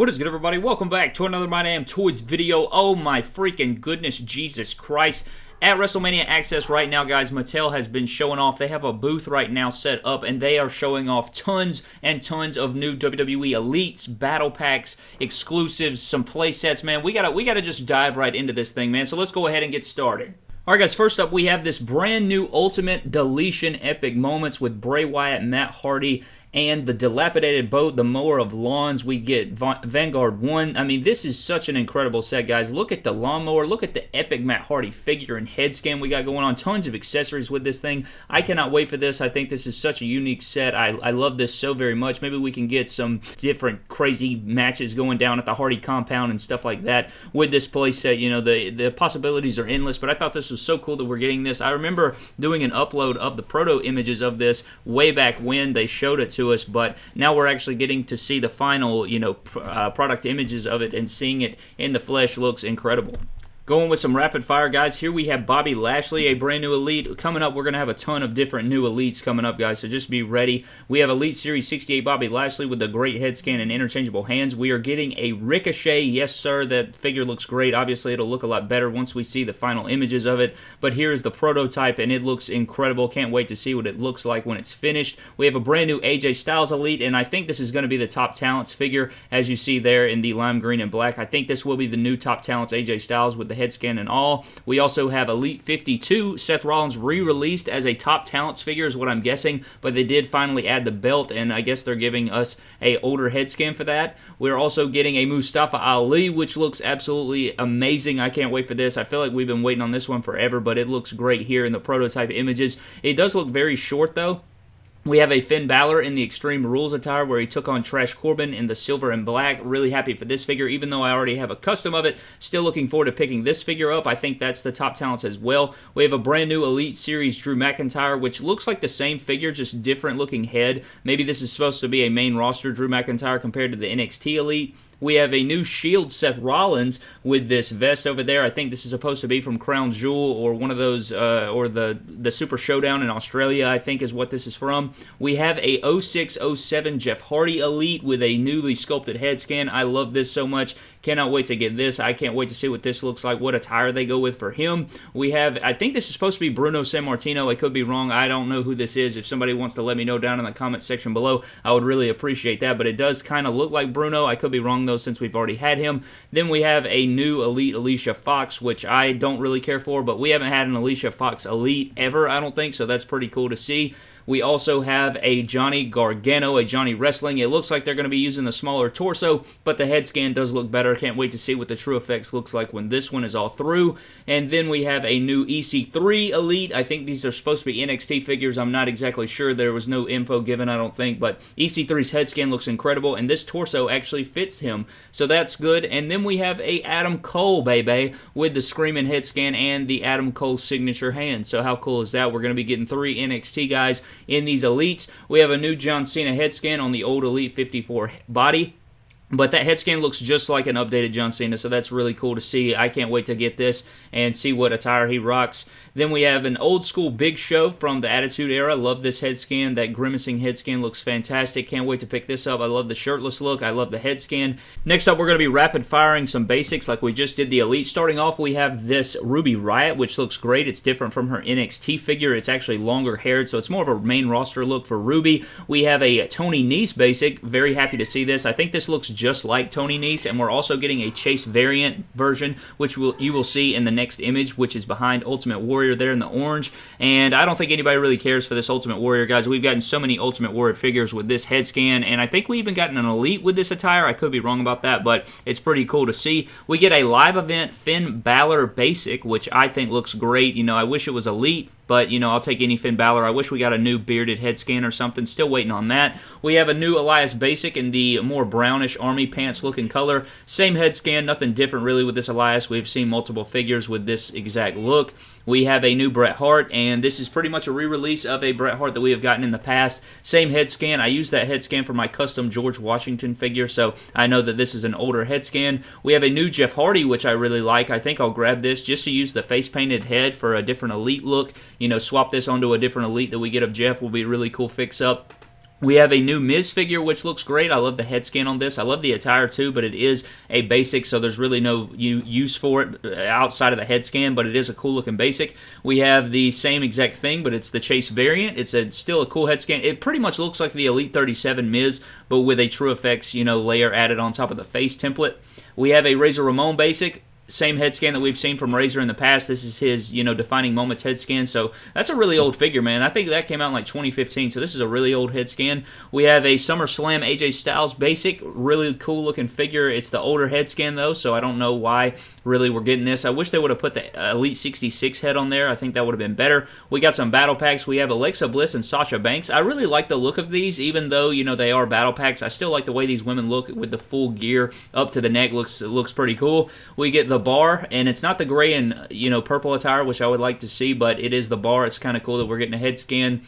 What is good, everybody? Welcome back to another My Damn Toys video. Oh my freaking goodness, Jesus Christ. At WrestleMania Access right now, guys, Mattel has been showing off. They have a booth right now set up, and they are showing off tons and tons of new WWE Elites, Battle Packs, exclusives, some play sets, man. We gotta, we gotta just dive right into this thing, man. So let's go ahead and get started. Alright guys, first up we have this brand new Ultimate Deletion Epic Moments with Bray Wyatt, Matt Hardy, and the dilapidated boat, the mower of lawns. We get Vanguard 1. I mean, this is such an incredible set, guys. Look at the lawnmower. Look at the epic Matt Hardy figure and head scan we got going on. Tons of accessories with this thing. I cannot wait for this. I think this is such a unique set. I, I love this so very much. Maybe we can get some different crazy matches going down at the Hardy compound and stuff like that with this playset. You know, the, the possibilities are endless, but I thought this was so cool that we're getting this. I remember doing an upload of the proto images of this way back when they showed it to to us, but now we're actually getting to see the final, you know, uh, product images of it and seeing it in the flesh looks incredible. Going with some rapid fire, guys. Here we have Bobby Lashley, a brand new elite. Coming up, we're going to have a ton of different new elites coming up, guys, so just be ready. We have Elite Series 68 Bobby Lashley with the great head scan and interchangeable hands. We are getting a Ricochet. Yes, sir, that figure looks great. Obviously, it'll look a lot better once we see the final images of it, but here is the prototype, and it looks incredible. Can't wait to see what it looks like when it's finished. We have a brand new AJ Styles Elite, and I think this is going to be the top talents figure, as you see there in the lime green and black. I think this will be the new top talents AJ Styles with the head scan and all. We also have Elite 52, Seth Rollins re-released as a top talents figure is what I'm guessing, but they did finally add the belt, and I guess they're giving us a older head scan for that. We're also getting a Mustafa Ali, which looks absolutely amazing. I can't wait for this. I feel like we've been waiting on this one forever, but it looks great here in the prototype images. It does look very short, though. We have a Finn Balor in the Extreme Rules attire where he took on Trash Corbin in the silver and black. Really happy for this figure, even though I already have a custom of it. Still looking forward to picking this figure up. I think that's the top talents as well. We have a brand new Elite Series Drew McIntyre, which looks like the same figure, just different looking head. Maybe this is supposed to be a main roster Drew McIntyre compared to the NXT Elite. We have a new Shield Seth Rollins with this vest over there. I think this is supposed to be from Crown Jewel or one of those, uh, or the, the Super Showdown in Australia, I think is what this is from. We have a 0607 Jeff Hardy Elite with a newly sculpted head scan. I love this so much. Cannot wait to get this. I can't wait to see what this looks like, what attire they go with for him. We have, I think this is supposed to be Bruno Sammartino. I could be wrong. I don't know who this is. If somebody wants to let me know down in the comment section below, I would really appreciate that. But it does kind of look like Bruno. I could be wrong, though, since we've already had him. Then we have a new Elite Alicia Fox, which I don't really care for, but we haven't had an Alicia Fox Elite ever, I don't think, so that's pretty cool to see. We also have a Johnny Gargano, a Johnny Wrestling. It looks like they're going to be using the smaller torso, but the head scan does look better. Can't wait to see what the TrueFX looks like when this one is all through. And then we have a new EC3 Elite. I think these are supposed to be NXT figures. I'm not exactly sure. There was no info given, I don't think, but EC3's head scan looks incredible, and this torso actually fits him, so that's good. And then we have a Adam Cole, baby, with the Screaming head scan and the Adam Cole signature hand. So how cool is that? We're going to be getting three NXT guys in these elites. We have a new John Cena head scan on the old Elite 54 body. But that head scan looks just like an updated John Cena, so that's really cool to see. I can't wait to get this and see what attire he rocks. Then we have an old school Big Show from the Attitude Era. Love this head scan. That grimacing head scan looks fantastic. Can't wait to pick this up. I love the shirtless look. I love the head scan. Next up, we're going to be rapid firing some basics like we just did the Elite. Starting off, we have this Ruby Riot, which looks great. It's different from her NXT figure. It's actually longer haired, so it's more of a main roster look for Ruby. We have a Tony Nese basic. Very happy to see this. I think this looks just like Tony Nese, and we're also getting a Chase variant version, which will, you will see in the next image, which is behind Ultimate Warrior there in the orange. And I don't think anybody really cares for this Ultimate Warrior, guys. We've gotten so many Ultimate Warrior figures with this head scan, and I think we even gotten an Elite with this attire. I could be wrong about that, but it's pretty cool to see. We get a live event Finn Balor basic, which I think looks great. You know, I wish it was Elite, but, you know, I'll take any Finn Balor. I wish we got a new bearded head scan or something. Still waiting on that. We have a new Elias Basic in the more brownish army pants looking color. Same head scan, nothing different really with this Elias. We've seen multiple figures with this exact look. We have a new Bret Hart, and this is pretty much a re-release of a Bret Hart that we have gotten in the past. Same head scan. I used that head scan for my custom George Washington figure, so I know that this is an older head scan. We have a new Jeff Hardy, which I really like. I think I'll grab this just to use the face-painted head for a different Elite look you know, swap this onto a different Elite that we get of Jeff will be a really cool fix-up. We have a new Miz figure, which looks great. I love the head scan on this. I love the attire too, but it is a basic, so there's really no use for it uh, outside of the head scan, but it is a cool looking basic. We have the same exact thing, but it's the Chase variant. It's a, still a cool head scan. It pretty much looks like the Elite 37 Miz, but with a TrueFX, you know, layer added on top of the face template. We have a Razor Ramon basic same head scan that we've seen from Razor in the past. This is his, you know, defining moments head scan. So that's a really old figure, man. I think that came out in like 2015. So this is a really old head scan. We have a SummerSlam AJ Styles basic, really cool looking figure. It's the older head scan though, so I don't know why really we're getting this. I wish they would have put the Elite 66 head on there. I think that would have been better. We got some battle packs. We have Alexa Bliss and Sasha Banks. I really like the look of these, even though you know they are battle packs. I still like the way these women look with the full gear up to the neck. looks looks pretty cool. We get the bar, and it's not the gray and you know purple attire, which I would like to see, but it is the bar. It's kind of cool that we're getting a head scan.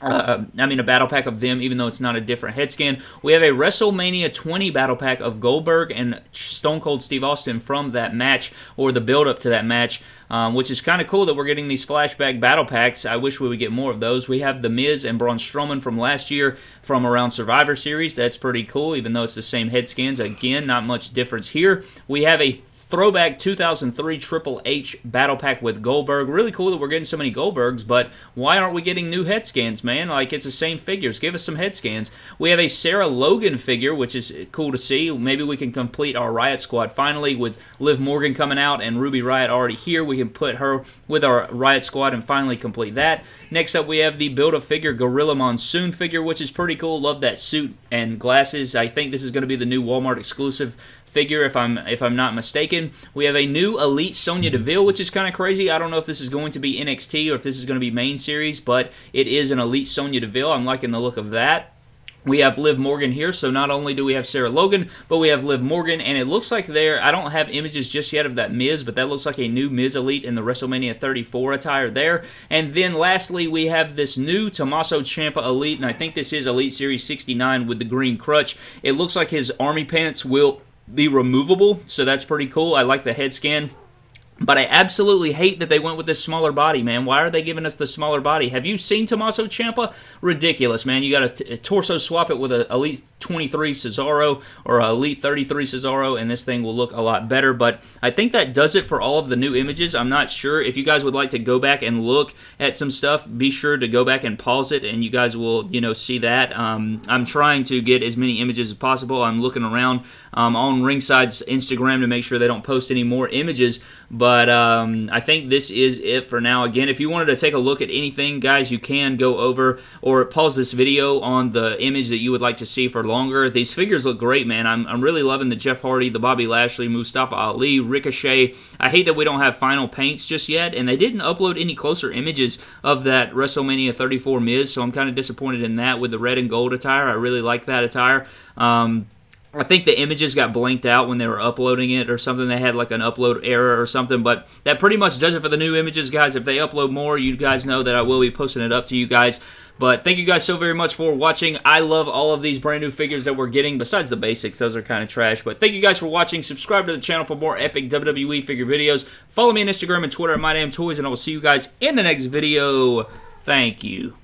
Uh, I mean, a battle pack of them, even though it's not a different head scan. We have a WrestleMania 20 battle pack of Goldberg and Stone Cold Steve Austin from that match, or the build up to that match, um, which is kind of cool that we're getting these flashback battle packs. I wish we would get more of those. We have The Miz and Braun Strowman from last year from around Survivor Series. That's pretty cool, even though it's the same head scans. Again, not much difference here. We have a Throwback 2003 Triple H Battle Pack with Goldberg. Really cool that we're getting so many Goldbergs, but why aren't we getting new head scans, man? Like, it's the same figures. Give us some head scans. We have a Sarah Logan figure, which is cool to see. Maybe we can complete our Riot Squad finally with Liv Morgan coming out and Ruby Riot already here. We can put her with our Riot Squad and finally complete that. Next up, we have the Build-A-Figure Gorilla Monsoon figure, which is pretty cool. Love that suit and glasses. I think this is going to be the new Walmart exclusive figure, if I'm if I'm not mistaken. We have a new Elite Sonya mm-hmm. Deville, which is kind of crazy. I don't know if this is going to be NXT or if this is going to be main series, but it is an Elite Sonya Deville. I'm liking the look of that. We have Liv Morgan here, so not only do we have Sarah Logan, but we have Liv Morgan, and it looks like there, I don't have images just yet of that Miz, but that looks like a new Miz Elite in the WrestleMania 34 attire there. And then lastly, we have this new Tommaso Ciampa Elite, and I think this is Elite Series 69 with the green crutch. It looks like his army pants will be removable, so that's pretty cool. I like the head scan. But I absolutely hate that they went with this smaller body, man. Why are they giving us the smaller body? Have you seen Tommaso Ciampa? Ridiculous, man. You got to torso swap it with a Elite 23 Cesaro or Elite 33 Cesaro, and this thing will look a lot better. But I think that does it for all of the new images. I'm not sure. If you guys would like to go back and look at some stuff, be sure to go back and pause it, and you guys will, you know, see that. Um, I'm trying to get as many images as possible. I'm looking around um, on Ringside's Instagram to make sure they don't post any more images. But um, I think this is it for now. Again, if you wanted to take a look at anything, guys, you can go over or pause this video on the image that you would like to see for longer. These figures look great, man. I'm, I'm really loving the Jeff Hardy, the Bobby Lashley, Mustafa Ali, Ricochet. I hate that we don't have final paints just yet, and they didn't upload any closer images of that WrestleMania 34 Miz, so I'm kind of disappointed in that with the red and gold attire. I really like that attire. Um, I think the images got blinked out when they were uploading it or something. They had like an upload error or something, but that pretty much does it for the new images, guys. If they upload more, you guys know that I will be posting it up to you guys. But thank you guys so very much for watching. I love all of these brand new figures that we're getting, besides the basics. Those are kind of trash. But thank you guys for watching. Subscribe to the channel for more epic WWE figure videos. Follow me on Instagram and Twitter at MyDamnToys, and I will see you guys in the next video. Thank you.